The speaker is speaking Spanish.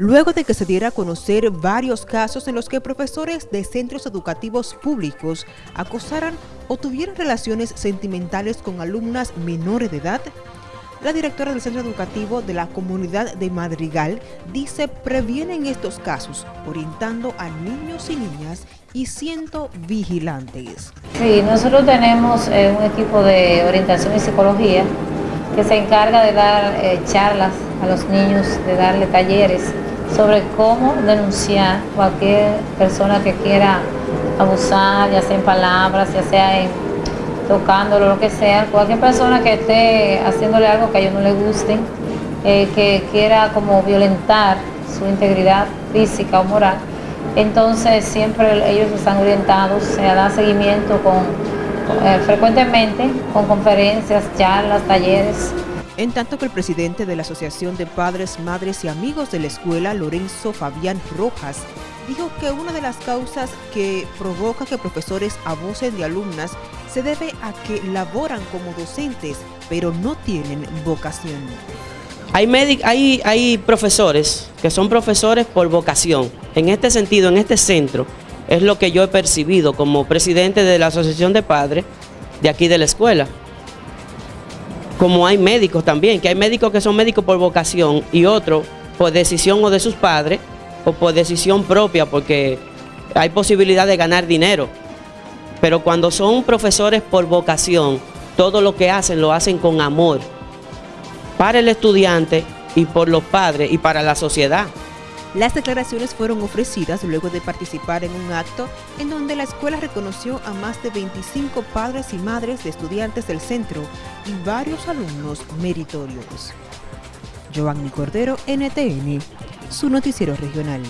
luego de que se diera a conocer varios casos en los que profesores de centros educativos públicos acosaran o tuvieran relaciones sentimentales con alumnas menores de edad, la directora del centro educativo de la comunidad de Madrigal dice previenen estos casos, orientando a niños y niñas y siendo vigilantes. Sí, nosotros tenemos eh, un equipo de orientación y psicología que se encarga de dar eh, charlas a los niños, de darle talleres sobre cómo denunciar cualquier persona que quiera abusar, ya sea en palabras, ya sea en tocándolo, lo que sea, cualquier persona que esté haciéndole algo que a ellos no les guste, eh, que quiera como violentar su integridad física o moral, entonces siempre ellos están orientados, se da seguimiento con, eh, frecuentemente con conferencias, charlas, talleres, en tanto que el presidente de la Asociación de Padres, Madres y Amigos de la Escuela, Lorenzo Fabián Rojas, dijo que una de las causas que provoca que profesores abusen de alumnas se debe a que laboran como docentes, pero no tienen vocación. Hay, hay, hay profesores que son profesores por vocación. En este sentido, en este centro, es lo que yo he percibido como presidente de la Asociación de Padres de aquí de la escuela como hay médicos también, que hay médicos que son médicos por vocación y otros por decisión o de sus padres o por decisión propia porque hay posibilidad de ganar dinero. Pero cuando son profesores por vocación, todo lo que hacen lo hacen con amor para el estudiante y por los padres y para la sociedad. Las declaraciones fueron ofrecidas luego de participar en un acto en donde la escuela reconoció a más de 25 padres y madres de estudiantes del centro y varios alumnos meritorios. Giovanni Cordero, NTN, su noticiero regional.